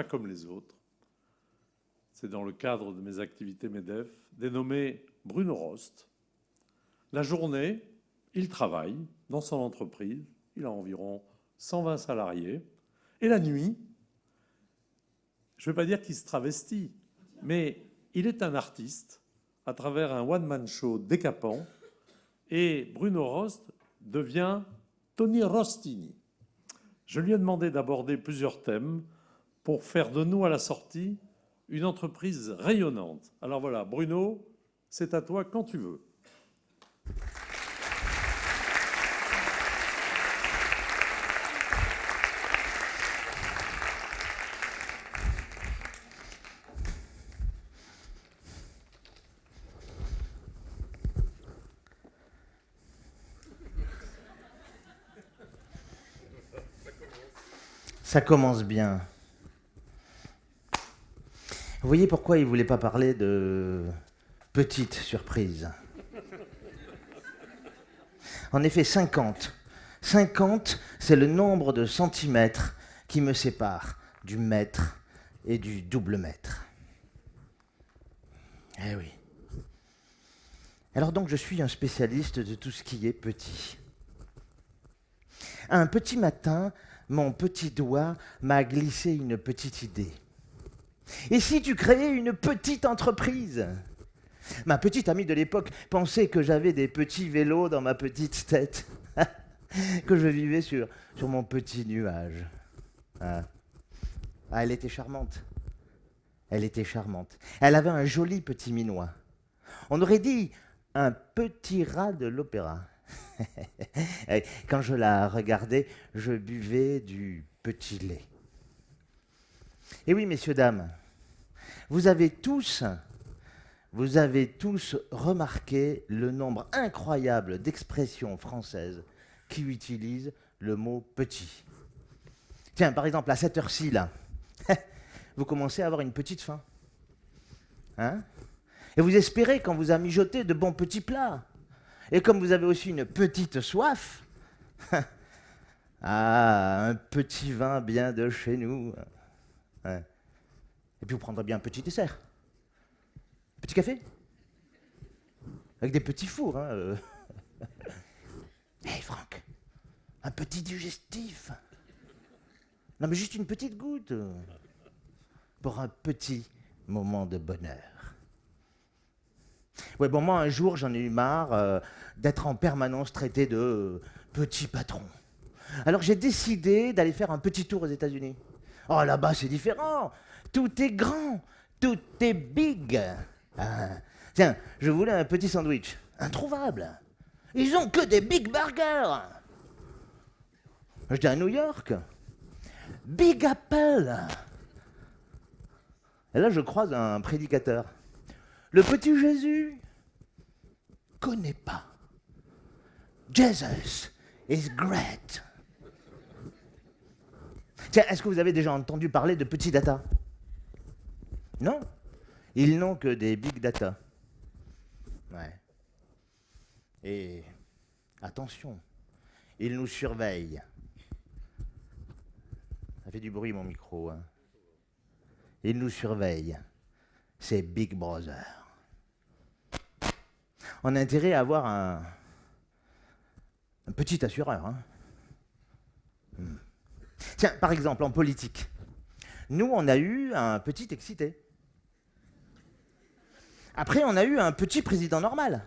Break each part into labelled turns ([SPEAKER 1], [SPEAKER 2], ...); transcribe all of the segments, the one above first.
[SPEAKER 1] pas comme les autres. C'est dans le cadre de mes activités MEDEF, dénommé Bruno Rost. La journée, il travaille dans son entreprise, il a environ 120 salariés, et la nuit, je ne vais pas dire qu'il se travestit, mais il est un artiste à travers un one-man show décapant, et Bruno Rost devient Tony Rostini. Je lui ai demandé d'aborder plusieurs thèmes pour faire de nous à la sortie une entreprise rayonnante. Alors voilà, Bruno, c'est à toi quand tu veux.
[SPEAKER 2] Ça commence bien. Vous voyez pourquoi il ne voulait pas parler de petite surprise En effet, 50. 50, c'est le nombre de centimètres qui me sépare du mètre et du double mètre. Eh oui. Alors donc je suis un spécialiste de tout ce qui est petit. Un petit matin, mon petit doigt m'a glissé une petite idée. Et si tu créais une petite entreprise? Ma petite amie de l'époque pensait que j'avais des petits vélos dans ma petite tête, que je vivais sur, sur mon petit nuage. Ah. ah, elle était charmante. Elle était charmante. Elle avait un joli petit minois. On aurait dit un petit rat de l'opéra. Quand je la regardais, je buvais du petit lait. Et oui, messieurs, dames, vous avez tous, vous avez tous remarqué le nombre incroyable d'expressions françaises qui utilisent le mot petit. Tiens, par exemple, à cette heure-ci, là, vous commencez à avoir une petite faim. Hein? Et vous espérez qu'on vous a mijoté de bons petits plats. Et comme vous avez aussi une petite soif, ah, un petit vin bien de chez nous. Et puis vous prendrez bien un petit dessert. Un petit café Avec des petits fours. Hé hein, hey Franck, un petit digestif. Non mais juste une petite goutte. Pour un petit moment de bonheur. Ouais, bon, moi, un jour, j'en ai eu marre euh, d'être en permanence traité de euh, petit patron. Alors, j'ai décidé d'aller faire un petit tour aux États-Unis. Oh, là-bas, c'est différent. Tout est grand. Tout est big. Ah. Tiens, je voulais un petit sandwich. Introuvable. Ils ont que des big burgers. Je dis à New York. Big Apple. Et là, je croise un prédicateur. Le petit Jésus connaît pas. Jesus is great. Tiens, est-ce que vous avez déjà entendu parler de petits data Non Ils n'ont que des big data. Ouais. Et attention, ils nous surveillent. Ça fait du bruit mon micro. Hein. Ils nous surveillent. C'est Big Brother on a intérêt à avoir un, petit assureur. Hein. Hmm. Tiens, par exemple, en politique, nous, on a eu un petit excité. Après, on a eu un petit président normal.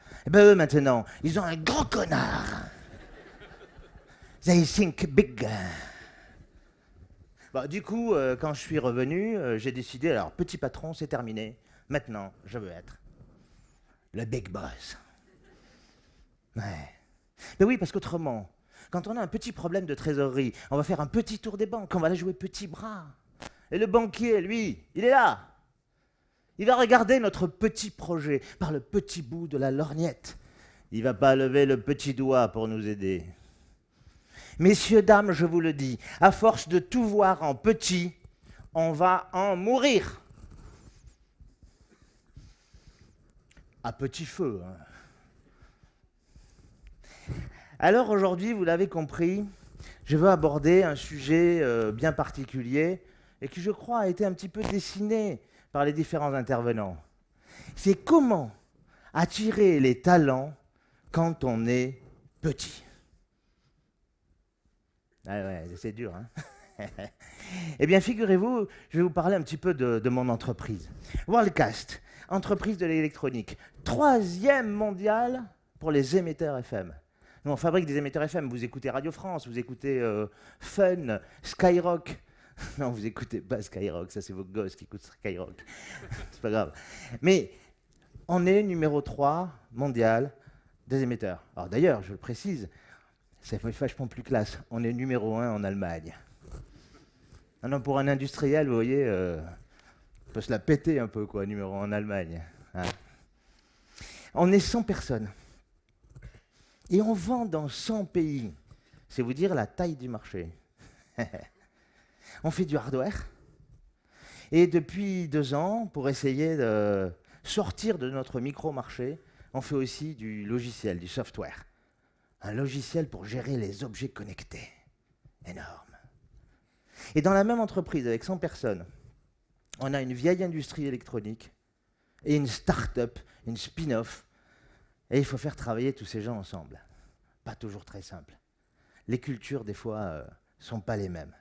[SPEAKER 2] Et eh ben eux, maintenant, ils ont un grand connard. They think big. Bah, du coup, euh, quand je suis revenu, euh, j'ai décidé, alors, petit patron, c'est terminé. Maintenant, je veux être le big boss. Ouais. Mais oui, parce qu'autrement, quand on a un petit problème de trésorerie, on va faire un petit tour des banques, on va aller jouer petit bras. Et le banquier, lui, il est là. Il va regarder notre petit projet par le petit bout de la lorgnette. Il va pas lever le petit doigt pour nous aider. Messieurs, dames, je vous le dis, à force de tout voir en petit, on va en mourir. à petit feu. Hein. Alors aujourd'hui, vous l'avez compris, je veux aborder un sujet euh, bien particulier et qui, je crois, a été un petit peu dessiné par les différents intervenants. C'est comment attirer les talents quand on est petit. Ah c'est dur, hein Eh bien, figurez-vous, je vais vous parler un petit peu de, de mon entreprise. Worldcast, entreprise de l'électronique, troisième mondiale pour les émetteurs FM. Nous, on fabrique des émetteurs FM. Vous écoutez Radio France, vous écoutez euh, Fun, Skyrock. non, vous écoutez pas Skyrock, ça c'est vos gosses qui écoutent Skyrock. c'est pas grave. Mais on est numéro 3 mondial des émetteurs. Alors d'ailleurs, je le précise, c'est vachement plus classe. On est numéro 1 en Allemagne. Non, pour un industriel, vous voyez, euh, on peut se la péter un peu, quoi, numéro 1 en Allemagne. Hein. On est 100 personnes. Et on vend dans 100 pays. C'est vous dire la taille du marché. on fait du hardware. Et depuis deux ans, pour essayer de sortir de notre micro-marché, on fait aussi du logiciel, du software. Un logiciel pour gérer les objets connectés. Énorme. Et dans la même entreprise, avec 100 personnes, on a une vieille industrie électronique et une start-up, une spin-off et il faut faire travailler tous ces gens ensemble. Pas toujours très simple. Les cultures, des fois, ne euh, sont pas les mêmes.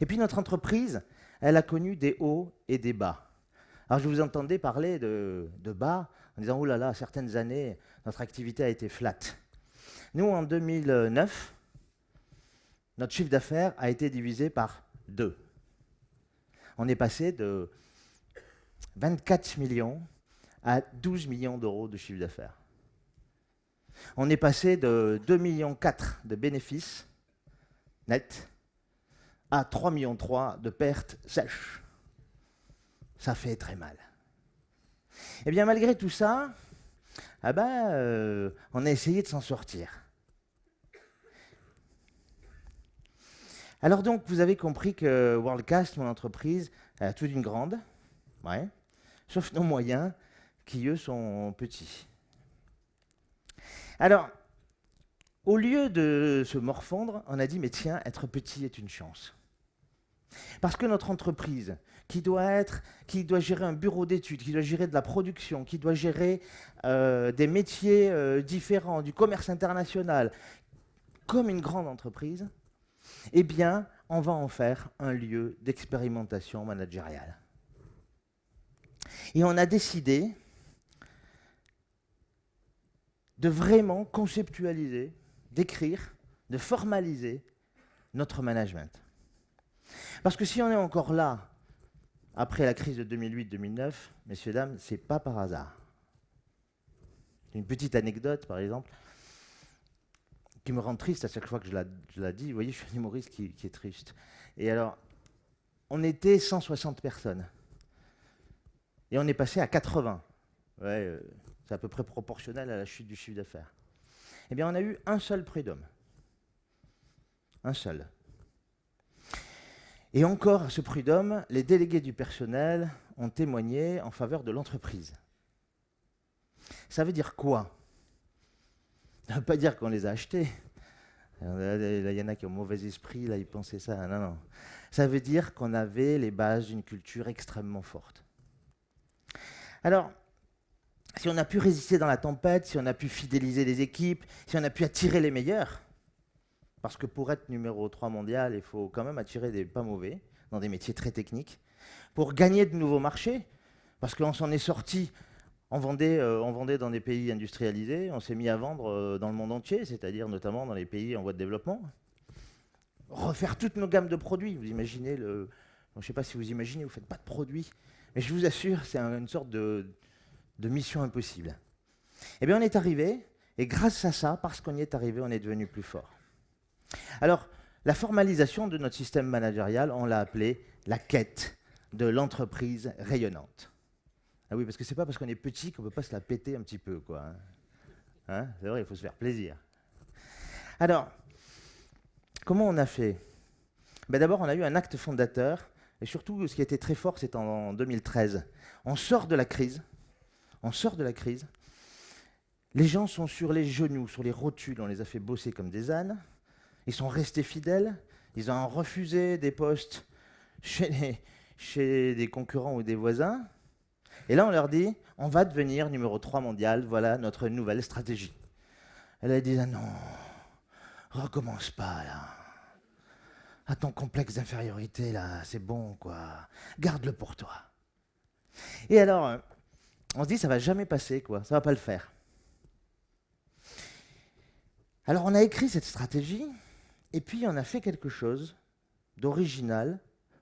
[SPEAKER 2] Et puis notre entreprise, elle a connu des hauts et des bas. Alors je vous entendais parler de, bas en disant, oh là là, certaines années, notre activité a été flat. Nous, en 2009, notre chiffre d'affaires a été divisé par deux. On est passé de 24 millions à 12 millions d'euros de chiffre d'affaires. On est passé de 2,4 millions de bénéfices nets à 3,3 millions de pertes sèches. Ça fait très mal. Et eh bien, malgré tout ça, ah ben, euh, on a essayé de s'en sortir. Alors donc, vous avez compris que Worldcast, mon entreprise, a tout d'une grande, ouais, sauf nos moyens, qui eux sont petits. Alors, au lieu de se morfondre, on a dit, mais tiens, être petit est une chance. Parce que notre entreprise, qui doit être, qui doit gérer un bureau d'études, qui doit gérer de la production, qui doit gérer euh, des métiers euh, différents, du commerce international, comme une grande entreprise, eh bien, on va en faire un lieu d'expérimentation managériale. Et on a décidé de vraiment conceptualiser, d'écrire, de formaliser notre management. Parce que si on est encore là, après la crise de 2008-2009, messieurs, dames, c'est pas par hasard. Une petite anecdote, par exemple, qui me rend triste à chaque fois que je la, dis. Vous voyez, je suis un humoriste qui, est triste. Et alors, on était 160 personnes. Et on est passé à 80. Ouais, euh, c'est à peu près proportionnel à la chute du chiffre d'affaires. Eh bien, on a eu un seul prud'homme. Un seul. Et encore, à ce prud'homme, les délégués du personnel ont témoigné en faveur de l'entreprise. Ça veut dire quoi? Ça ne veut pas dire qu'on les a achetés. il y en a qui ont mauvais esprit, là, ils pensaient ça. Non, non. Ça veut dire qu'on avait les bases d'une culture extrêmement forte. Alors, si on a pu résister dans la tempête, si on a pu fidéliser les équipes, si on a pu attirer les meilleurs, parce que pour être numéro 3 mondial, il faut quand même attirer des pas mauvais, dans des métiers très techniques, pour gagner de nouveaux marchés, parce qu'on s'en est sorti, on vendait, euh, on vendait dans des pays industrialisés, on s'est mis à vendre euh, dans le monde entier, c'est-à-dire notamment dans les pays en voie de développement. Refaire toutes nos gammes de produits, vous imaginez le... je ne sais pas si vous imaginez, vous ne faites pas de produits, mais je vous assure, c'est une sorte de, de mission impossible. Eh bien, on est arrivé, et grâce à ça, parce qu'on y est arrivé, on est devenu plus fort. Alors, la formalisation de notre système managérial, on l'a appelé la quête de l'entreprise rayonnante. Ah oui, parce que c'est pas parce qu'on est petit qu'on peut pas se la péter un petit peu, quoi. Hein. Hein, c'est vrai, il faut se faire plaisir. Alors, comment on a fait? Ben D'abord, on a eu un acte fondateur, et surtout, ce qui été très fort, c'est en 2013. On sort de la crise, on sort de la crise. Les gens sont sur les genoux, sur les rotules, on les a fait bosser comme des ânes. Ils sont restés fidèles, ils ont refusé des postes chez, des concurrents ou des voisins. Et là, on leur dit, on va devenir numéro 3 mondial, voilà notre nouvelle stratégie. Elle a dit, ah non, recommence pas là. À ton complexe d'infériorité là, c'est bon quoi. Garde-le pour toi. Et alors, euh, on se dit, ça va jamais passer quoi, ça va pas le faire. Alors on a écrit cette stratégie, et puis on a fait quelque chose d'original,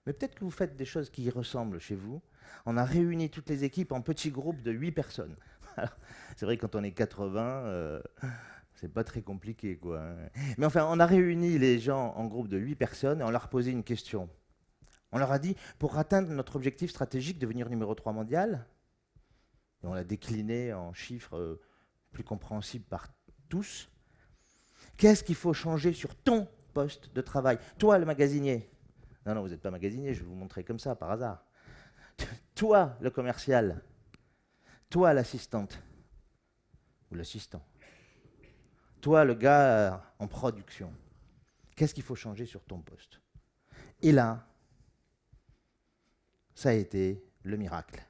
[SPEAKER 2] mais peut-être que vous faites des choses qui y ressemblent chez vous. On a réuni toutes les équipes en petits groupes de 8 personnes. C'est vrai, quand on est 80, euh, c'est pas très compliqué, quoi. Hein. Mais enfin, on a réuni les gens en groupe de 8 personnes et on leur a posé une question. On leur a dit, pour atteindre notre objectif stratégique, devenir numéro 3 mondial, et on l'a décliné en chiffres euh, plus compréhensibles par tous, qu'est-ce qu'il faut changer sur ton poste de travail Toi, le magasinier. Non, non, vous n'êtes pas magasinier, je vais vous montrer comme ça, par hasard. Toi, le commercial. Toi, l'assistante. Ou l'assistant. Toi, le gars euh, en production. Qu'est-ce qu'il faut changer sur ton poste? Et là, ça a été le miracle.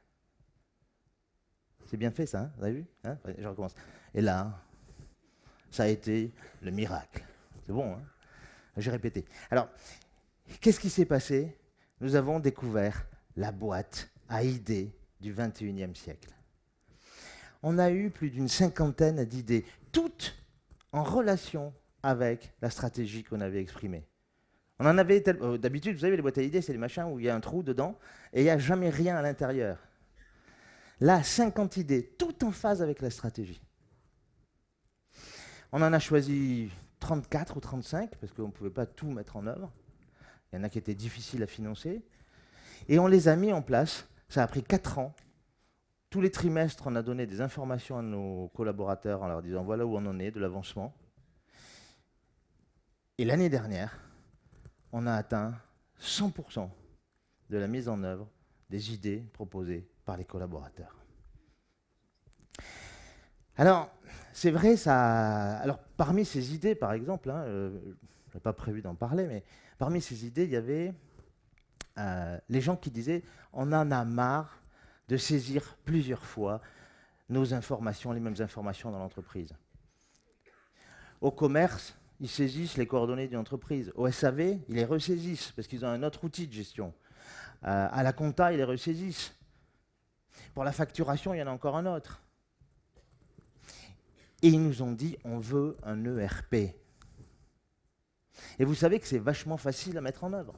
[SPEAKER 2] C'est bien fait ça, hein? Vous avez vu? Hein? Je recommence. Et là, ça a été le miracle. C'est bon, hein? J'ai répété. Alors, qu'est-ce qui s'est passé? Nous avons découvert la boîte à idées du 21e siècle. On a eu plus d'une cinquantaine d'idées, toutes en relation avec la stratégie qu'on avait exprimée. On en avait euh, d'habitude, vous savez, les boîtes à idées, c'est les machins où il y a un trou dedans et il n'y a jamais rien à l'intérieur. Là, 50 idées, tout en phase avec la stratégie. On en a choisi 34 ou 35 parce qu'on ne pouvait pas tout mettre en œuvre. Il y en a qui étaient difficiles à financer. Et on les a mis en place. Ça a pris 4 ans. Tous les trimestres, on a donné des informations à nos collaborateurs en leur disant voilà où on en est de l'avancement. Et l'année dernière, on a atteint 100% de la mise en œuvre des idées proposées par les collaborateurs. Alors, c'est vrai, ça. Alors, parmi ces idées, par exemple, hein, euh, je n'ai pas prévu d'en parler, mais parmi ces idées, il y avait euh, les gens qui disaient on en a marre de saisir plusieurs fois nos informations, les mêmes informations dans l'entreprise. Au commerce, ils saisissent les coordonnées d'une entreprise. Au SAV, ils les ressaisissent parce qu'ils ont un autre outil de gestion. Euh, à la compta, ils les ressaisissent. Pour la facturation, il y en a encore un autre. Et ils nous ont dit, on veut un ERP. Et vous savez que c'est vachement facile à mettre en œuvre.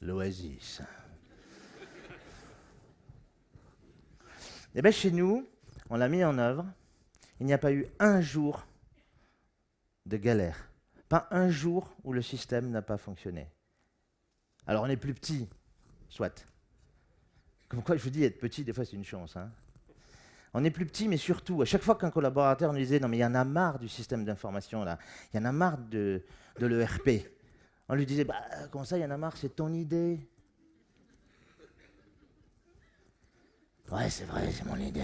[SPEAKER 2] L'Oasis. Eh bien, chez nous, on l'a mis en œuvre. Il n'y a pas eu un jour de galère. Pas un jour où le système n'a pas fonctionné. Alors, on est plus petit, soit. Comme quoi, je vous dis, être petit, des fois, c'est une chance. Hein. On est plus petit, mais surtout, à chaque fois qu'un collaborateur nous disait Non, mais il y en a marre du système d'information, là. Il y en a marre de, de l'ERP. On lui disait Bah, comment ça, il y en a marre C'est ton idée. Ouais, c'est vrai, c'est mon idée.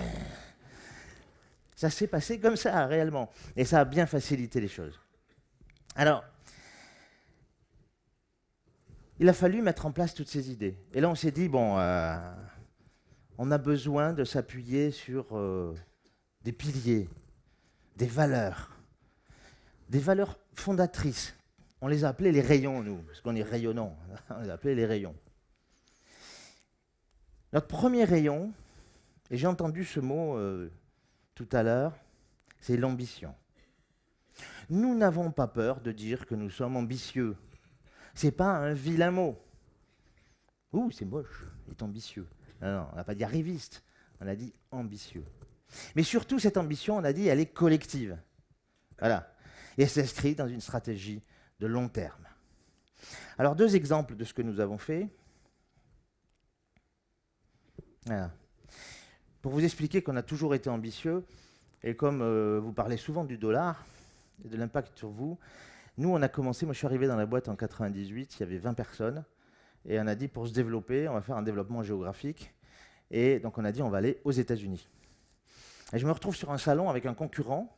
[SPEAKER 2] Ça s'est passé comme ça, réellement. Et ça a bien facilité les choses. Alors, il a fallu mettre en place toutes ces idées. Et là, on s'est dit, bon, euh, on a besoin de s'appuyer sur euh, des piliers, des valeurs, des valeurs fondatrices. On les a appelées les rayons, nous, parce qu'on est rayonnant. on les a appelés les rayons. Notre premier rayon, et j'ai entendu ce mot euh, tout à l'heure, c'est l'ambition. Nous n'avons pas peur de dire que nous sommes ambitieux. Ce n'est pas un vilain mot. Ouh, c'est moche, il est ambitieux. Non, on n'a pas dit arriviste, on a dit ambitieux. Mais surtout, cette ambition, on a dit, elle est collective. Voilà. Et elle s'inscrit dans une stratégie de long terme. Alors, deux exemples de ce que nous avons fait. Pour vous expliquer qu'on a toujours été ambitieux, et comme euh, vous parlez souvent du dollar et de l'impact sur vous, nous, on a commencé, moi je suis arrivé dans la boîte en 98, il y avait 20 personnes. Et on a dit, pour se développer, on va faire un développement géographique. Et donc on a dit, on va aller aux États-Unis. Et je me retrouve sur un salon avec un concurrent,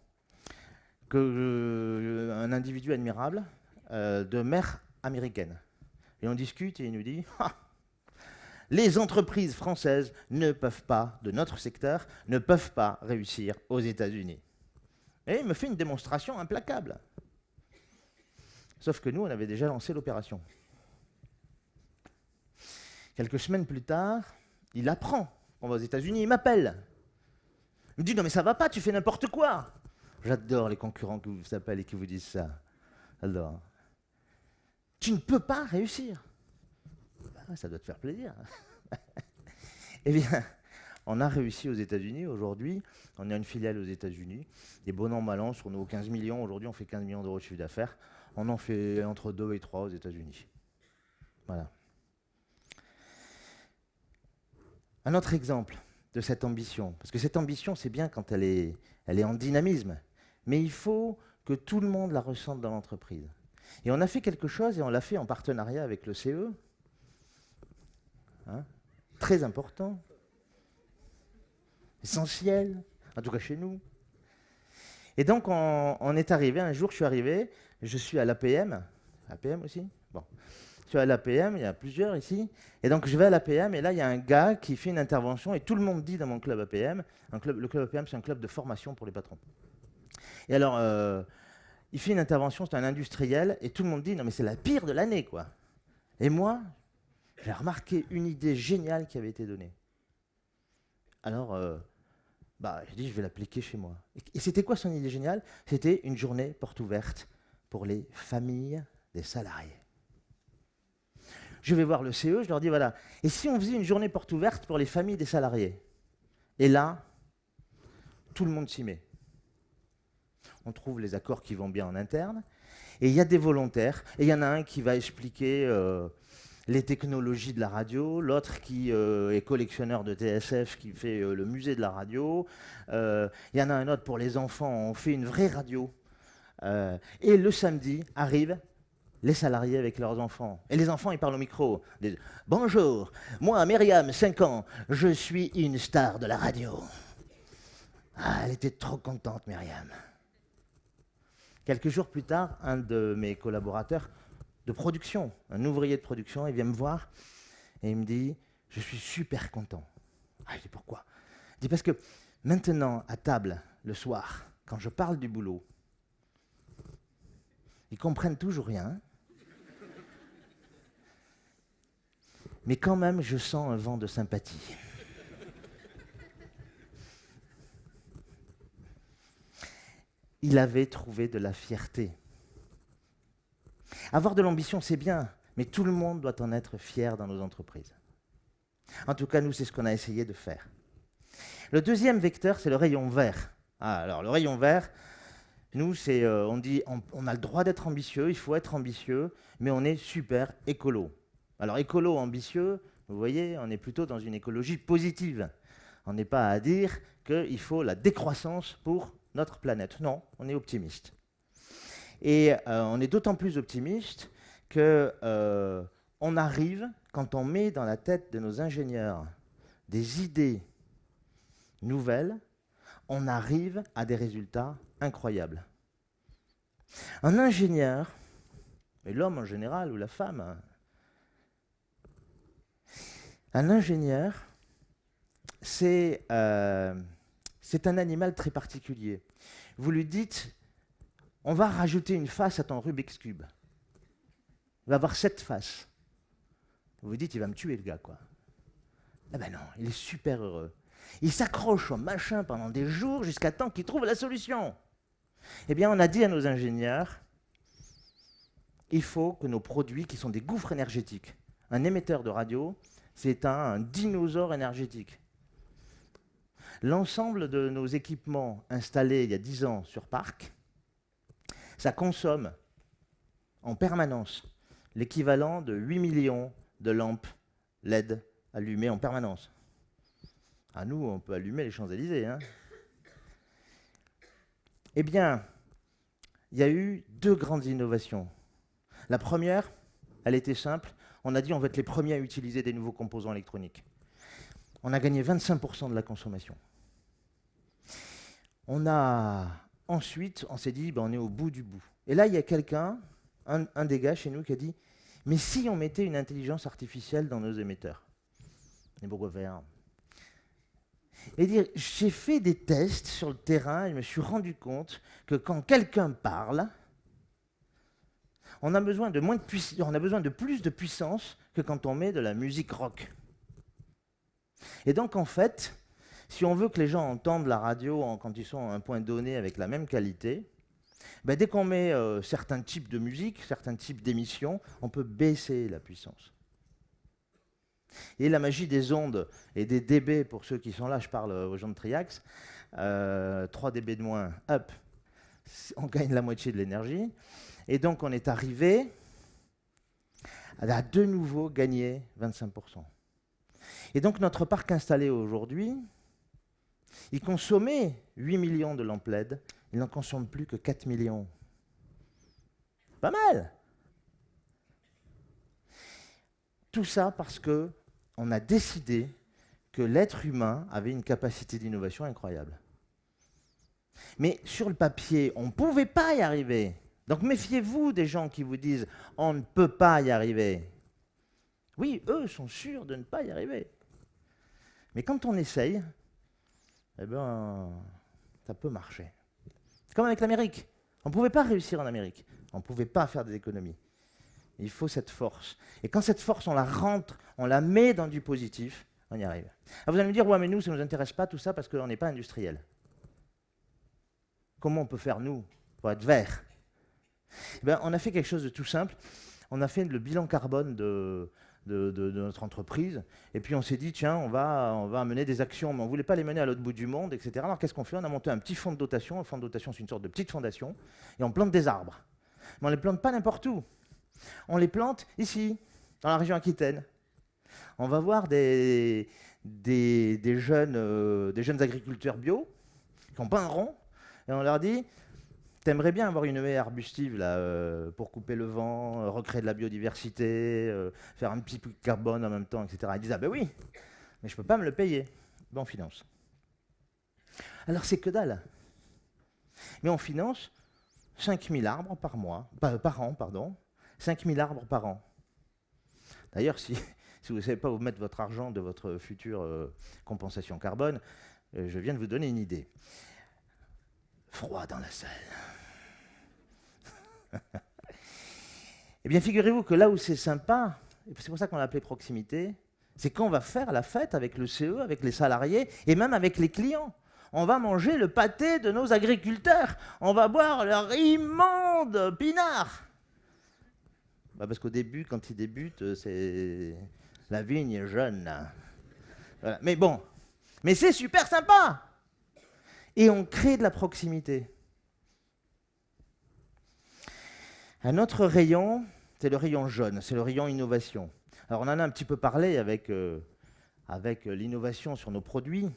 [SPEAKER 2] euh, un individu admirable, euh, de mère américaine. Et on discute et il nous dit Ah, les entreprises françaises ne peuvent pas, de notre secteur, ne peuvent pas réussir aux États-Unis. Et il me fait une démonstration implacable. Sauf que nous, on avait déjà lancé l'opération. Quelques semaines plus tard, il apprend qu'on va aux États-Unis, il m'appelle. Il me dit Non, mais ça va pas, tu fais n'importe quoi. J'adore les concurrents qui vous appellent et qui vous disent ça. Alors, tu ne peux pas réussir. Bah, ça doit te faire plaisir. eh bien, on a réussi aux États-Unis aujourd'hui. On a une filiale aux États-Unis. Et bon an, mal an, sur nos 15 millions, aujourd'hui, on fait 15 millions d'euros de chiffre d'affaires. On en fait entre 2 et 3 aux États-Unis. Voilà. Un autre exemple de cette ambition, parce que cette ambition, c'est bien quand elle est, elle est en dynamisme, mais il faut que tout le monde la ressente dans l'entreprise. Et on a fait quelque chose, et on l'a fait en partenariat avec le CE, hein, très important, essentiel, en tout cas chez nous. Et donc on, est arrivé, un jour je suis arrivé, je suis à l'APM, APM aussi Bon. Suis à l'APM, il y a plusieurs ici, et donc je vais à l'APM, et là il y a un gars qui fait une intervention, et tout le monde dit dans mon club APM, le club APM c'est un club de formation pour les patrons. Et alors, euh, il fait une intervention, c'est un industriel, et tout le monde dit, non mais c'est la pire de l'année, quoi. Et moi, j'ai remarqué une idée géniale qui avait été donnée. Alors, euh, bah, j'ai dit, je vais l'appliquer chez moi. Et, c'était quoi son idée géniale? C'était une journée porte ouverte pour les familles des salariés. Je vais voir le CE, je leur dis, voilà, et si on faisait une journée porte ouverte pour les familles des salariés? Et là, tout le monde s'y met on trouve les accords qui vont bien en interne. Et il y a des volontaires, et il y en a un qui va expliquer euh, les technologies de la radio, l'autre qui euh, est collectionneur de TSF, qui fait euh, le musée de la radio. Il y en a un autre pour les enfants, on fait une vraie radio. et le samedi arrivent les salariés avec leurs enfants. Et les enfants, ils parlent au micro. Bonjour, moi, Myriam, 5 ans, je suis une star de la radio. Ah, elle était trop contente, Myriam. Quelques jours plus tard, un de mes collaborateurs de production, un ouvrier de production, il vient me voir et il me dit Je suis super content. Je dis Pourquoi? Il dit Parce que maintenant, à table, le soir, quand je parle du boulot, ils comprennent toujours rien. Mais quand même, je sens un vent de sympathie. il avait trouvé de la fierté. Avoir de l'ambition, c'est bien, mais tout le monde doit en être fier dans nos entreprises. En tout cas, nous, c'est ce qu'on a essayé de faire. Le deuxième vecteur, c'est le rayon vert. Ah, alors, le rayon vert, nous, c'est, euh, on dit, on, a le droit d'être ambitieux, il faut être ambitieux, mais on est super écolo. Alors, écolo, ambitieux, vous voyez, on est plutôt dans une écologie positive. On n'est pas à dire qu'il faut la décroissance pour notre planète. Non, on est optimiste. Et euh, on est d'autant plus optimiste que euh, on arrive, quand on met dans la tête de nos ingénieurs des idées nouvelles, on arrive à des résultats incroyables. Un ingénieur, et l'homme en général ou la femme, hein, un ingénieur, c'est euh, c'est un animal très particulier. Vous lui dites, on va rajouter une face à ton Rubik's Cube. Il va avoir sept faces. Vous vous dites, il va me tuer le gars, quoi. Eh ben non, il est super heureux. Il s'accroche au machin pendant des jours jusqu'à temps qu'il trouve la solution. Eh bien, on a dit à nos ingénieurs, il faut que nos produits, qui sont des gouffres énergétiques, un émetteur de radio, c'est un dinosaure énergétique. L'ensemble de nos équipements installés il y a 10 ans sur parc, ça consomme en permanence l'équivalent de 8 millions de lampes LED allumées en permanence. À nous, on peut allumer les Champs-Élysées. Hein. eh bien, il y a eu deux grandes innovations. La première, elle était simple. On a dit on va être les premiers à utiliser des nouveaux composants électroniques. On a gagné 25% de la consommation. On a ensuite, on s'est dit, ben, on est au bout du bout. Et là, il y a quelqu'un un, des gars chez nous qui a dit Mais si on mettait une intelligence artificielle dans nos émetteurs? Faire et dire, j'ai fait des tests sur le terrain et je me suis rendu compte que quand quelqu'un parle, on a besoin de plus de puissance que quand on met de la musique rock. Et donc en fait, si on veut que les gens entendent la radio en- quand ils sont à un point donné avec la même qualité, ben, dès qu'on met euh, certains types de musique, certains types d'émissions, on peut baisser la puissance. Et la magie des ondes et des dB, pour ceux qui sont là, je parle euh, aux gens de Triax, euh, 3 dB de moins, c- on gagne la moitié de l'énergie. Et donc on est arrivé à de nouveau gagner 25%. Et donc notre parc installé aujourd'hui, il consommait 8 millions de lampes LED, il n'en consomme plus que 4 millions. Pas mal Tout ça parce que on a décidé que l'être humain avait une capacité d'innovation incroyable. Mais sur le papier, on ne pouvait pas y arriver. Donc méfiez-vous des gens qui vous disent on ne peut pas y arriver. Oui, eux sont sûrs de ne pas y arriver. Mais quand on essaye, eh ben, ça peut marcher. C'est comme avec l'Amérique. On ne pouvait pas réussir en Amérique. On ne pouvait pas faire des économies. Il faut cette force. Et quand cette force, on la rentre, on la met dans du positif, on y arrive. Alors vous allez me dire, ouais, mais nous, ça ne nous intéresse pas tout ça parce qu'on n'est pas industriel. Comment on peut faire, nous, pour être vert? Eh ben, On a fait quelque chose de tout simple. On a fait le bilan carbone de, notre entreprise. Et puis on s'est dit, tiens, on va, on va mener des actions, mais on ne voulait pas les mener à l'autre bout du monde, etc. Alors qu'est-ce qu'on fait? On a monté un petit fonds de dotation. Le fonds de dotation, c'est une sorte de petite fondation. Et on plante des arbres. Mais on ne les plante pas n'importe où. On les plante ici, dans la région Aquitaine. On va voir des, des, jeunes, euh, des jeunes agriculteurs bio qui ont pas un rond. Et on leur dit, T'aimerais bien avoir une haie arbustive là, euh, pour couper le vent, euh, recréer de la biodiversité, euh, faire un petit peu de carbone en même temps, etc. Ils disent Ah ben oui, mais je ne peux pas me le payer. Ben on finance. Alors c'est que dalle. Mais on finance 5000 arbres par mois, pa- par an, pardon. 5000 arbres par an. D'ailleurs, si, vous ne savez pas où mettre votre argent de votre future compensation carbone, je viens de vous donner une idée. Froid dans la salle. Eh bien, figurez-vous que là où c'est sympa, c'est pour ça qu'on l'a appelé proximité, c'est quand on va faire la fête avec le CE, avec les salariés et même avec les clients. On va manger le pâté de nos agriculteurs. On va boire leur immonde pinard. Bah, parce qu'au début, quand ils débutent, euh, c'est la vigne jeune. Mais bon, mais c'est super sympa. Et on crée de la proximité. Un autre rayon, c'est le rayon jaune, c'est le rayon innovation. Alors on en a un petit peu parlé avec, euh, euh, l'innovation sur nos produits,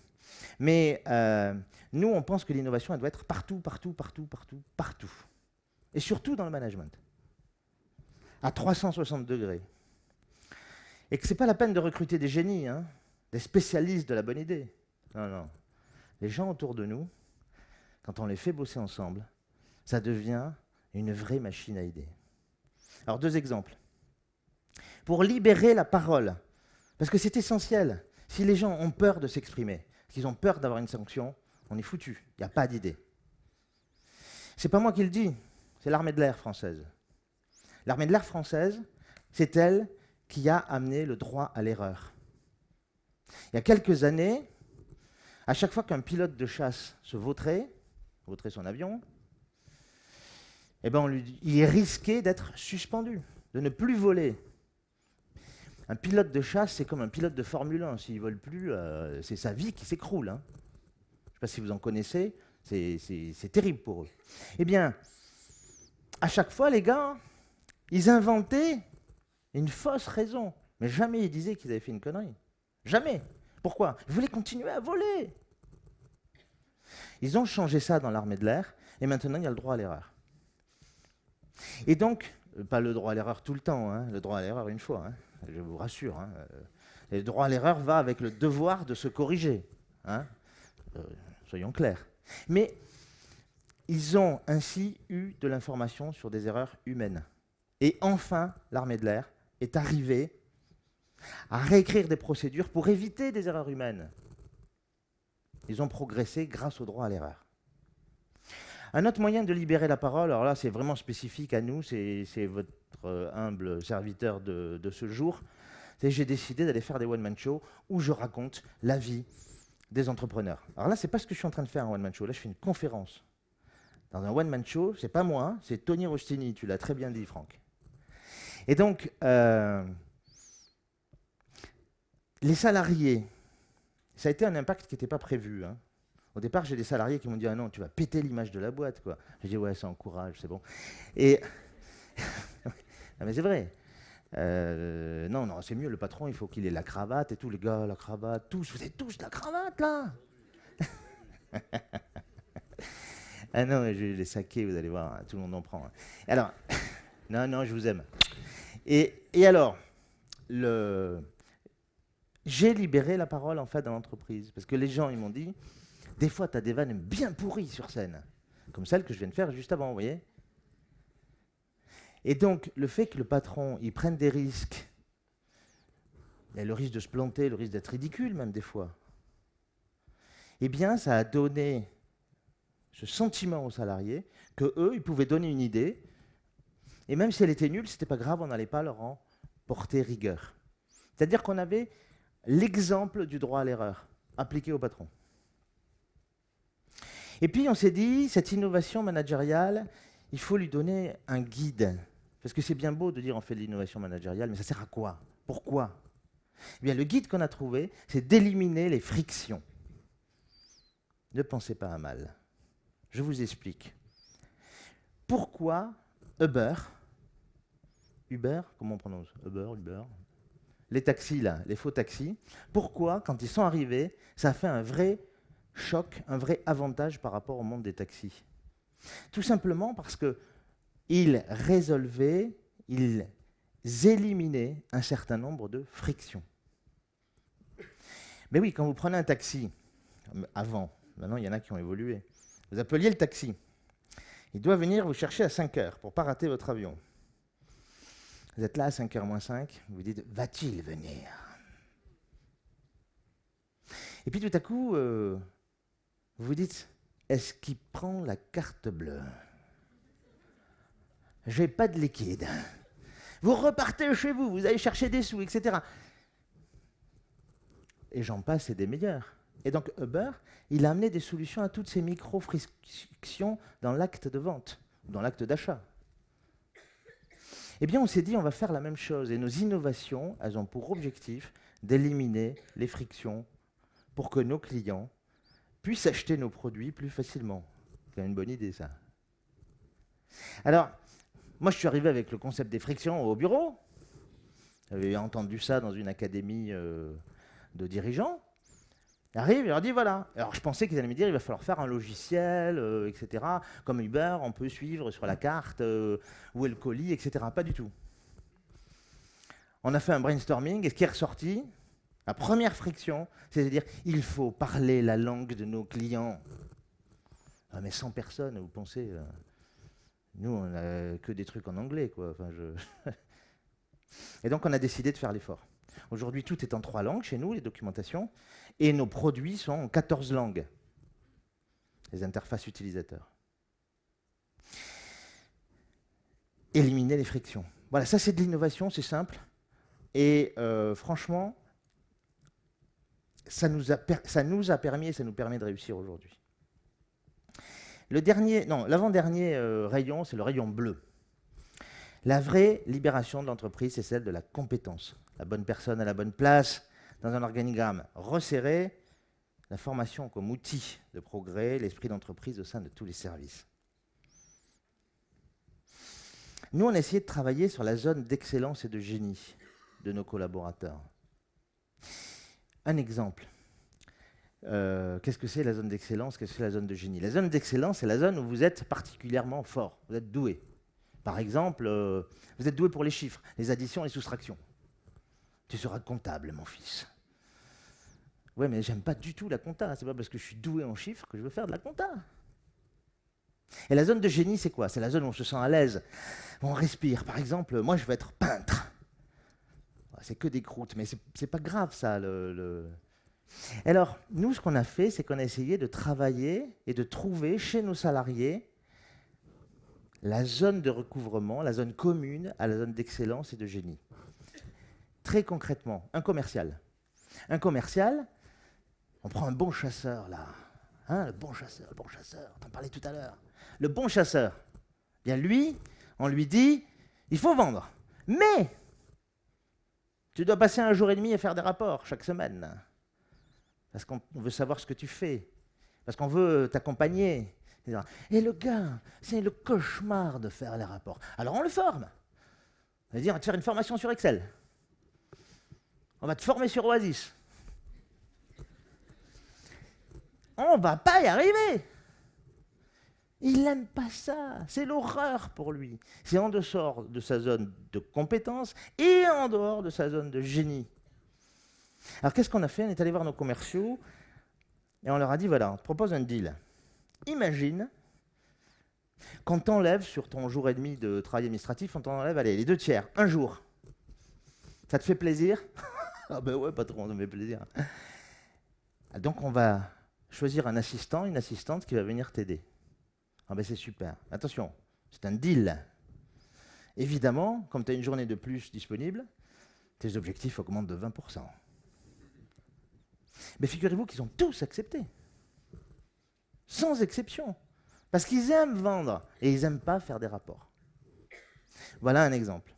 [SPEAKER 2] mais euh, nous on pense que l'innovation elle doit être partout, partout, partout, partout, partout. Et surtout dans le management, à 360 degrés. Et que ce n'est pas la peine de recruter des génies, hein, des spécialistes de la bonne idée. Non, non. Les gens autour de nous, quand on les fait bosser ensemble, ça devient une vraie machine à idées. Alors deux exemples. Pour libérer la parole, parce que c'est essentiel. Si les gens ont peur de s'exprimer, qu'ils ont peur d'avoir une sanction, on est foutu. Il n'y a pas d'idée. C'est pas moi qui le dis, c'est l'armée de l'air française. L'armée de l'air française, c'est elle qui a amené le droit à l'erreur. Il y a quelques années, à chaque fois qu'un pilote de chasse se vautrait, vautrait son avion, eh ben on il risquait d'être suspendu, de ne plus voler. Un pilote de chasse, c'est comme un pilote de Formule 1. S'il ne vole plus, euh, c'est sa vie qui s'écroule. hein. Je ne sais pas si vous en connaissez, c'est terrible pour eux. Eh bien, à chaque fois, les gars, ils inventaient une fausse raison. Mais jamais ils disaient qu'ils avaient fait une connerie. Jamais. Pourquoi? Ils voulaient continuer à voler. Ils ont changé ça dans l'armée de l'air, et maintenant il y a le droit à l'erreur. Et donc, euh, pas le droit à l'erreur tout le temps, hein, le droit à l'erreur une fois, hein, je vous rassure. hein, euh, le droit à l'erreur va avec le devoir de se corriger. euh, soyons clairs. Mais ils ont ainsi eu de l'information sur des erreurs humaines. Et enfin, l'armée de l'air est arrivée à réécrire des procédures pour éviter des erreurs humaines. Ils ont progressé grâce au droit à l'erreur. Un autre moyen de libérer la parole, alors là c'est vraiment spécifique à nous, c'est votre euh, humble serviteur de, ce jour, c'est j'ai décidé d'aller faire des one-man shows où je raconte la vie des entrepreneurs. Alors là, c'est pas ce que je suis en train de faire un one-man show, là je fais une conférence. Dans un one-man show, c'est pas moi, hein, c'est Tony Rostini, tu l'as très bien dit Franck. Et donc, euh, les salariés, ça a été un impact qui n'était pas prévu. Hein. Au départ, j'ai des salariés qui m'ont dit Ah non, tu vas péter l'image de la boîte. quoi. J'ai dit Ouais, ça encourage, c'est bon. Et. non, mais c'est vrai. Euh, non, non, c'est mieux, le patron, il faut qu'il ait la cravate et tout. Les gars, la cravate, tous, vous avez tous la cravate là Ah non, je vais les saquer, vous allez voir, tout le monde en prend. Hein. Alors, non, non, je vous aime. Et, et alors, le j'ai libéré la parole en fait dans l'entreprise. Parce que les gens, ils m'ont dit, des fois, tu as des vannes bien pourries sur scène, comme celle que je viens de faire juste avant, vous voyez Et donc, le fait que le patron, il prenne des risques, le risque de se planter, le risque d'être ridicule même des fois, eh bien, ça a donné ce sentiment aux salariés que eux, ils pouvaient donner une idée, et même si elle était nulle, c'était pas grave, on n'allait pas leur en porter rigueur. C'est-à-dire qu'on avait l'exemple du droit à l'erreur appliqué au patron. Et puis on s'est dit, cette innovation managériale, il faut lui donner un guide. Parce que c'est bien beau de dire on fait de l'innovation managériale, mais ça sert à quoi? Pourquoi? Eh bien, Le guide qu'on a trouvé, c'est d'éliminer les frictions. Ne pensez pas à mal. Je vous explique. Pourquoi Uber, Uber, comment on prononce? Uber, Uber, les taxis, là, les faux taxis, pourquoi, quand ils sont arrivés, ça a fait un vrai choc, un vrai avantage par rapport au monde des taxis Tout simplement parce qu'ils résolvaient, ils éliminaient un certain nombre de frictions. Mais oui, quand vous prenez un taxi, avant, maintenant il y en a qui ont évolué, vous appeliez le taxi. Il doit venir vous chercher à 5 heures pour ne pas rater votre avion. Vous êtes là à 5h moins 5, vous dites, va-t-il venir? Et puis tout à coup, euh, vous dites, est-ce qu'il prend la carte bleue? J'ai pas de liquide. Vous repartez chez vous, vous allez chercher des sous, etc. Et j'en passe, et des meilleurs. Et donc Uber, il a amené des solutions à toutes ces micro-frictions dans l'acte de vente, dans l'acte d'achat. Eh bien, on s'est dit, on va faire la même chose. Et nos innovations, elles ont pour objectif d'éliminer les frictions pour que nos clients puissent acheter nos produits plus facilement. C'est une bonne idée, ça. Alors, moi, je suis arrivé avec le concept des frictions au bureau. J'avais entendu ça dans une académie euh, de dirigeants arrive et leur dit voilà. Alors je pensais qu'ils allaient me dire il va falloir faire un logiciel, euh, etc. Comme Uber, on peut suivre sur la carte euh, où est le colis, etc. Pas du tout. On a fait un brainstorming et ce qui est ressorti, la première friction, c'est-à-dire il faut parler la langue de nos clients. Ah, mais 100 personnes, vous pensez euh, Nous, on n'a que des trucs en anglais, et donc on a décidé de faire l'effort. Aujourd'hui, tout est en trois langues chez nous, les documentations, et nos produits sont en 14 langues, les interfaces utilisateurs. Éliminer les frictions. Voilà, ça c'est de l'innovation, c'est simple. Et euh, franchement, ça nous, a permis et ça nous permet de réussir aujourd'hui. Le dernier, non, l'avant-dernier euh, rayon, c'est le rayon bleu. La vraie libération de l'entreprise, c'est celle de la compétence. La bonne personne à la bonne place, dans un organigramme resserré, la formation comme outil de progrès, l'esprit d'entreprise au sein de tous les services. Nous, on a essayé de travailler sur la zone d'excellence et de génie de nos collaborateurs. Un exemple. Euh, qu'est-ce que c'est la zone d'excellence? Qu'est-ce que c'est la zone de génie? La zone d'excellence, c'est la zone où vous êtes particulièrement fort, vous êtes doué. Par exemple, euh, vous êtes doué pour les chiffres, les additions les soustractions. Tu seras comptable, mon fils. Ouais, mais j'aime pas du tout la compta. C'est pas parce que je suis doué en chiffres que je veux faire de la compta. Et la zone de génie, c'est quoi? C'est la zone où on se sent à l'aise, où on respire. Par exemple, moi, je veux être peintre. C'est que des croûtes, mais c'est pas grave, ça. Le, Alors, nous, ce qu'on a fait, c'est qu'on a essayé de travailler et de trouver chez nos salariés la zone de recouvrement, la zone commune à la zone d'excellence et de génie. Très concrètement, un commercial. Un commercial, on prend un bon chasseur là. Hein, le bon chasseur, le bon chasseur, t'en parlais tout à l'heure. Le bon chasseur, bien lui, on lui dit, il faut vendre. Mais tu dois passer un jour et demi à faire des rapports chaque semaine. Parce qu'on veut savoir ce que tu fais. Parce qu'on veut t'accompagner. Et le gars, c'est le cauchemar de faire les rapports. Alors on le forme. On va te faire une formation sur Excel. On va te former sur Oasis. On va pas y arriver. Il n'aime pas ça. C'est l'horreur pour lui. C'est en dehors de sa zone de compétence et en dehors de sa zone de génie. Alors qu'est-ce qu'on a fait? On est allé voir nos commerciaux et on leur a dit voilà, on te propose un deal. Imagine qu'on t'enlève sur ton jour et demi de travail administratif, on t'enlève allez, les deux tiers, un jour. Ça te fait plaisir? Ah ben ouais, pas trop, ça me fait plaisir. Donc on va choisir un assistant, une assistante qui va venir t'aider. Ah ben c'est super. Attention, c'est un deal. Évidemment, comme tu as une journée de plus disponible, tes objectifs augmentent de 20%. Mais figurez-vous qu'ils ont tous accepté. Sans exception. Parce qu'ils aiment vendre et ils n'aiment pas faire des rapports. Voilà un exemple.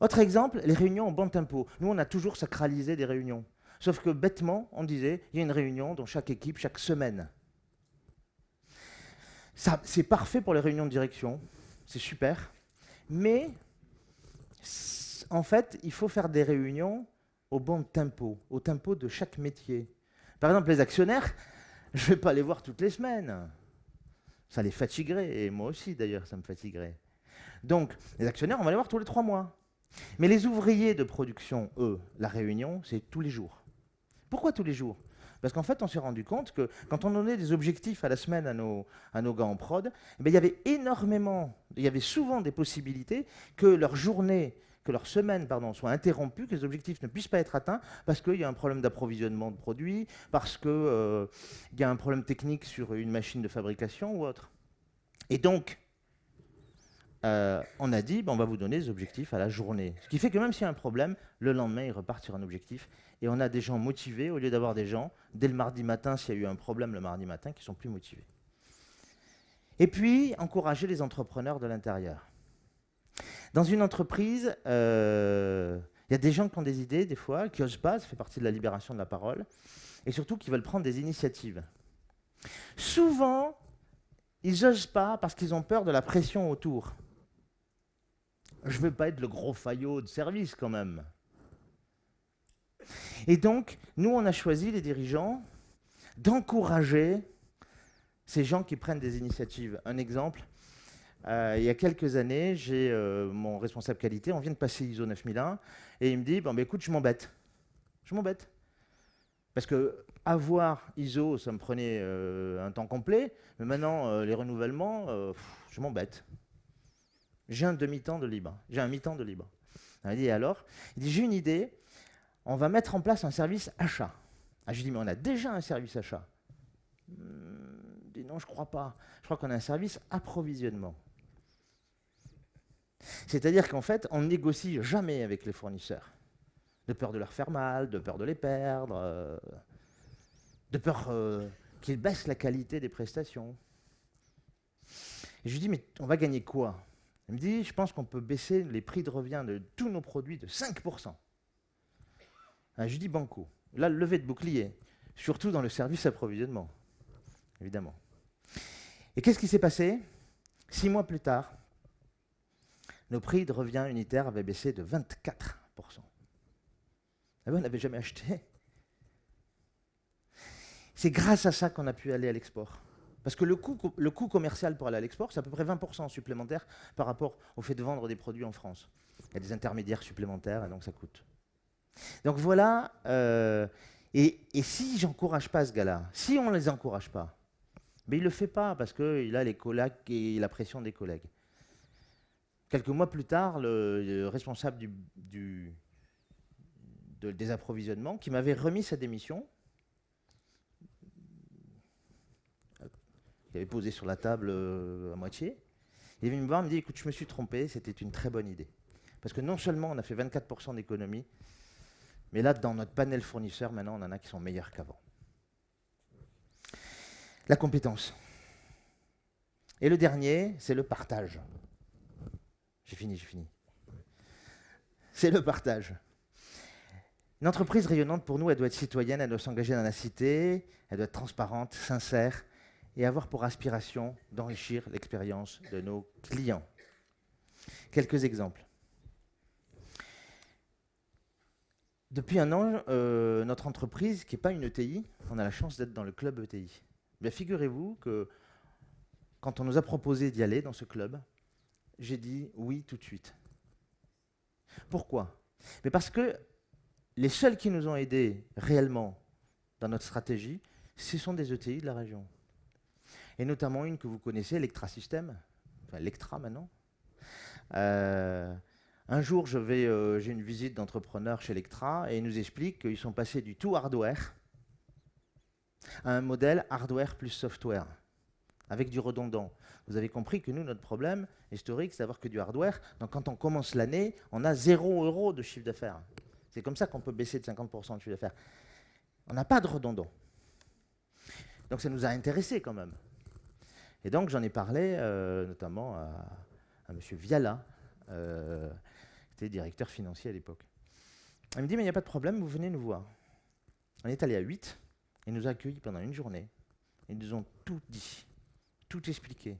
[SPEAKER 2] Autre exemple, les réunions au bon tempo. Nous, on a toujours sacralisé des réunions. Sauf que bêtement, on disait, il y a une réunion dans chaque équipe chaque semaine. C'est parfait pour les réunions de direction, c'est super. Mais en fait, il faut faire des réunions au bon tempo, au tempo de chaque métier. Par exemple, les actionnaires, je ne vais pas les voir toutes les semaines. Ça les fatiguerait, et moi aussi d'ailleurs, ça me fatiguerait. Donc, les actionnaires, on va les voir tous les trois mois. Mais les ouvriers de production, eux, la réunion, c'est tous les jours. Pourquoi tous les jours? Parce qu'en fait, on s'est rendu compte que quand on donnait des objectifs à la semaine à nos, gars en prod, eh il y avait énormément, il y avait souvent des possibilités que leur journée, que leur semaine pardon, soit interrompue, que les objectifs ne puissent pas être atteints parce qu'il y a un problème d'approvisionnement de produits, parce qu'il euh, y a un problème technique sur une machine de fabrication ou autre. Et donc, euh, on a dit, ben, on va vous donner des objectifs à la journée. Ce qui fait que même s'il y a un problème, le lendemain, ils repartent sur un objectif. Et on a des gens motivés au lieu d'avoir des gens, dès le mardi matin, s'il y a eu un problème le mardi matin, qui sont plus motivés. Et puis, encourager les entrepreneurs de l'intérieur. Dans une entreprise, euh, il y a des gens qui ont des idées, des fois, qui n'osent pas, ça fait partie de la libération de la parole, et surtout qui veulent prendre des initiatives. Souvent, ils n'osent pas parce qu'ils ont peur de la pression autour je ne veux pas être le gros faillot de service quand même. Et donc, nous, on a choisi, les dirigeants, d'encourager ces gens qui prennent des initiatives. Un exemple, euh, il y a quelques années, j'ai euh, mon responsable qualité, on vient de passer ISO 9001, et il me dit, bon, bah, écoute, je m'embête. Je m'embête. Parce que avoir ISO, ça me prenait euh, un temps complet, mais maintenant, les renouvellements, je m'embête. J'ai un demi-temps de libre. J'ai un mi-temps de libre. Il dit alors? Il dit J'ai une idée, on va mettre en place un service achat. Ah, je dis Mais on a déjà un service achat. Hmm, Non, je ne crois pas. Je crois qu'on a un service approvisionnement. C'est-à-dire qu'en fait, on négocie jamais avec les fournisseurs. De peur de leur faire mal, de peur de les perdre, euh, de peur euh, qu'ils baissent la qualité des prestations. Je lui dis, mais on va gagner quoi? Il me dit, je pense qu'on peut baisser les prix de revient de tous nos produits de 5%. Ah, je lui dis banco. Là, le levé de bouclier, surtout dans le service approvisionnement, évidemment. Et qu'est-ce qui s'est passé? Six mois plus tard, nos prix de revient unitaire avaient baissé de 24%. Ah on n'avait jamais acheté? C'est grâce à ça qu'on a pu aller à l'export. Parce que le coût, le coût commercial pour aller à l'export, c'est à peu près 20% supplémentaire par rapport au fait de vendre des produits en France. Il y a des intermédiaires supplémentaires et donc ça coûte. Donc voilà, euh, et, et, si j'encourage pas ce gars-là, si on ne les encourage pas, Mais il ne le fait pas parce qu'il a les collègues et la pression des collègues. Quelques mois plus tard, le, responsable du, des approvisionnements, qui m'avait remis sa démission, qui avait posé sur la table euh, à moitié, il est venu me voir et me dit Écoute, je me suis trompé, c'était une très bonne idée. Parce que non seulement on a fait 24% d'économie, mais là, dans notre panel fournisseur, maintenant, on en a qui sont meilleurs qu'avant. La compétence. Et le dernier, c'est le partage. J'ai fini, j'ai fini. C'est le partage. Une entreprise rayonnante, pour nous, elle doit être citoyenne, elle doit s'engager dans la cité, elle doit être transparente, sincère, et avoir pour aspiration d'enrichir l'expérience de nos clients. Quelques exemples. Depuis un an, euh, notre entreprise, qui n'est pas une ETI, on a la chance d'être dans le club ETI. Figurez-vous que quand on nous a proposé d'y aller dans ce club, j'ai dit oui tout de suite. Pourquoi? Mais Parce que les seuls qui nous ont aidés réellement dans notre stratégie, ce sont des ETI de la région. Et notamment une que vous connaissez, Electra System, enfin Electra maintenant. Euh, un jour, euh, j'ai une visite d'entrepreneurs chez Electra et ils nous expliquent qu'ils sont passés du tout hardware à un modèle hardware plus software, avec du redondant. Vous avez compris que nous, notre problème historique, c'est d'avoir que du hardware. Donc quand on commence l'année, on a 0 euros de chiffre d'affaires. C'est comme ça qu'on peut baisser de 50% de chiffre d'affaires. On n'a pas de redondant. Donc ça nous a intéressés quand même. Et donc j'en ai parlé euh, notamment à, M. Viala, euh, était directeur financier à l'époque. Il me dit, mais il n'y a pas de problème, vous venez nous voir. On est allé à 8, ils nous ont accueillis pendant une journée. Ils nous ont tout dit, tout expliqué.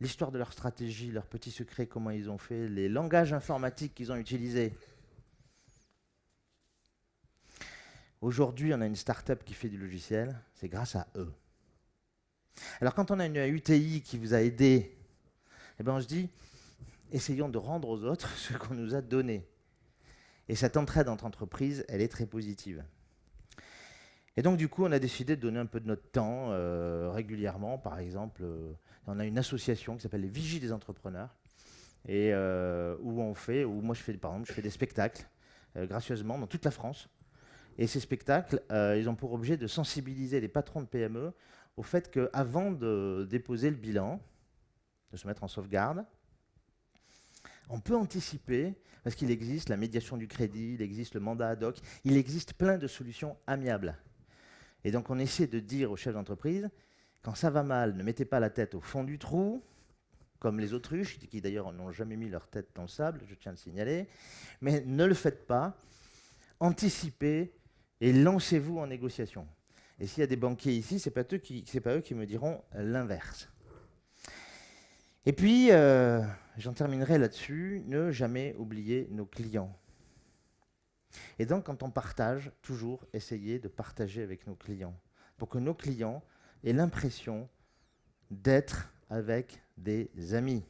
[SPEAKER 2] L'histoire de leur stratégie, leurs petits secrets, comment ils ont fait, les langages informatiques qu'ils ont utilisés. Aujourd'hui, on a une start-up qui fait du logiciel, c'est grâce à eux. Alors quand on a une UTI qui vous a aidé, eh ben on se dit, essayons de rendre aux autres ce qu'on nous a donné. Et cette entraide entre entreprises, elle est très positive. Et donc, du coup, on a décidé de donner un peu de notre temps euh, régulièrement. Par exemple, euh, on a une association qui s'appelle les Vigies des entrepreneurs, et euh, où on fait, où moi je fais, par exemple, je fais des spectacles gracieusement dans toute la France. Et ces spectacles, ils ont pour objet de sensibiliser les patrons de PME au fait qu'avant de déposer le bilan, de se mettre en sauvegarde, on peut anticiper, parce qu'il existe la médiation du crédit, il existe le mandat ad hoc, il existe plein de solutions amiables. Et donc on essaie de dire aux chefs d'entreprise, quand ça va mal, ne mettez pas la tête au fond du trou, comme les autruches, qui d'ailleurs n'ont jamais mis leur tête dans le sable, je tiens à le signaler, mais ne le faites pas, anticipez et lancez-vous en négociation. Et s'il y a des banquiers ici, ce n'est pas, eux qui me diront l'inverse. Et puis, euh, j'en terminerai là-dessus, ne jamais oublier nos clients. Et donc, quand on partage, toujours essayer de partager avec nos clients, pour que nos clients aient l'impression d'être avec des amis.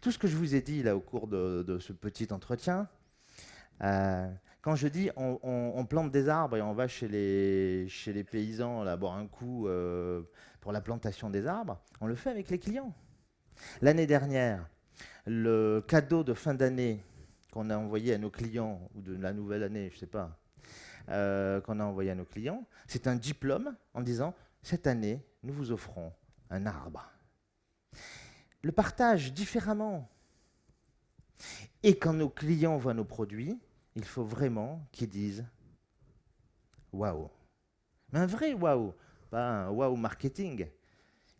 [SPEAKER 2] Tout ce que je vous ai dit là au cours de, ce petit entretien, euh, quand je dis on, plante des arbres et on va chez les, chez les paysans là, un coup euh, pour la plantation des arbres, on le fait avec les clients. L'année dernière, le cadeau de fin d'année qu'on a envoyé à nos clients, ou de la nouvelle année, je ne sais pas, euh, qu'on a envoyé à nos clients, c'est un diplôme en disant, cette année, nous vous offrons un arbre. Le partage différemment. Et quand nos clients voient nos produits, il faut vraiment qu'ils disent waouh. Mais un vrai waouh, pas un waouh marketing.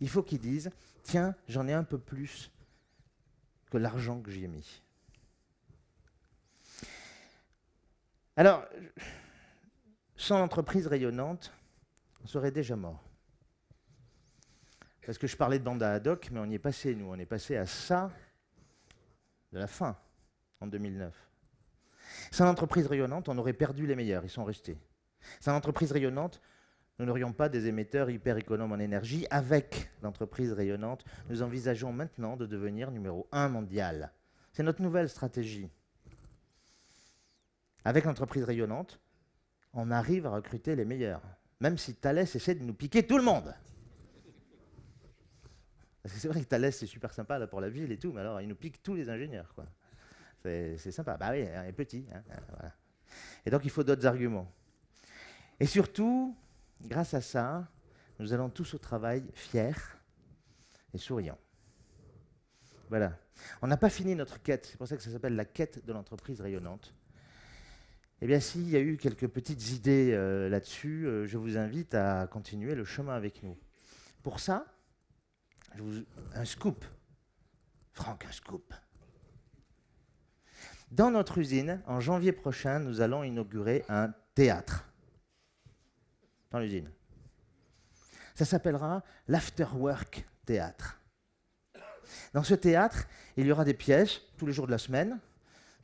[SPEAKER 2] Il faut qu'ils disent tiens, j'en ai un peu plus que l'argent que j'y ai mis. Alors, sans entreprise rayonnante, on serait déjà mort. Parce que je parlais de bande ad hoc, mais on y est passé, nous. On est passé à ça de la fin, en 2009. Sans entreprise rayonnante, on aurait perdu les meilleurs, ils sont restés. Sans entreprise rayonnante, nous n'aurions pas des émetteurs hyper économes en énergie. Avec l'entreprise rayonnante, nous envisageons maintenant de devenir numéro un mondial. C'est notre nouvelle stratégie. Avec l'entreprise rayonnante, on arrive à recruter les meilleurs. Même si Thales essaie de nous piquer tout le monde. C'est vrai que Thalès, c'est super sympa pour la ville et tout, mais alors il nous pique tous les ingénieurs. C'est sympa. Bah oui, il est petit. hein. Et donc il faut d'autres arguments. Et surtout, grâce à ça, nous allons tous au travail fiers et souriants. Voilà. On n'a pas fini notre quête, c'est pour ça que ça s'appelle la quête de l'entreprise rayonnante. Eh bien, s'il y a eu quelques petites idées euh, là-dessus, euh, je vous invite à continuer le chemin avec nous. Pour ça, un scoop. Franck, un scoop. Dans notre usine, en janvier prochain, nous allons inaugurer un théâtre. Dans l'usine. Ça s'appellera l'Afterwork Théâtre. Dans ce théâtre, il y aura des pièces tous les jours de la semaine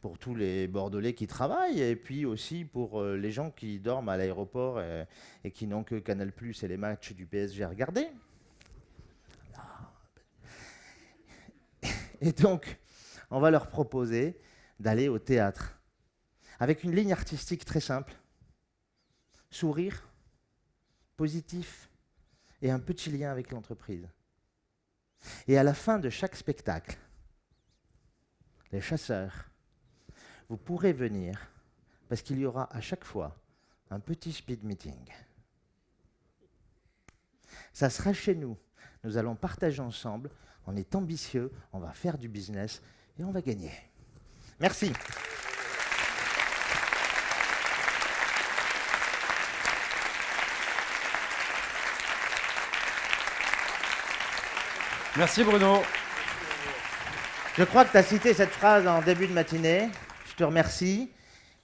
[SPEAKER 2] pour tous les Bordelais qui travaillent et puis aussi pour euh, les gens qui dorment à l'aéroport et, et qui n'ont que Canal et les matchs du PSG à regarder. Et donc, on va leur proposer d'aller au théâtre avec une ligne artistique très simple. Sourire, positif et un petit lien avec l'entreprise. Et à la fin de chaque spectacle, les chasseurs, vous pourrez venir parce qu'il y aura à chaque fois un petit speed meeting. Ça sera chez nous. Nous allons partager ensemble. On est ambitieux, on va faire du business et on va gagner. Merci.
[SPEAKER 1] Merci Bruno.
[SPEAKER 2] Je crois que tu as cité cette phrase en début de matinée. Je te remercie.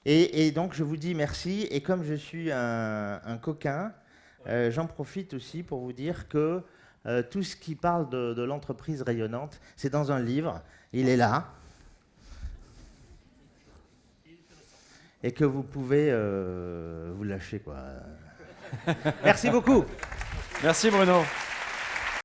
[SPEAKER 2] Et, et donc, je vous dis merci. Et comme je suis un, un coquin, euh, j'en profite aussi pour vous dire que euh, tout ce qui parle de, de l'entreprise rayonnante, c'est dans un livre. Il est là. Et que vous pouvez euh, vous lâcher, quoi. merci beaucoup.
[SPEAKER 1] Merci Bruno.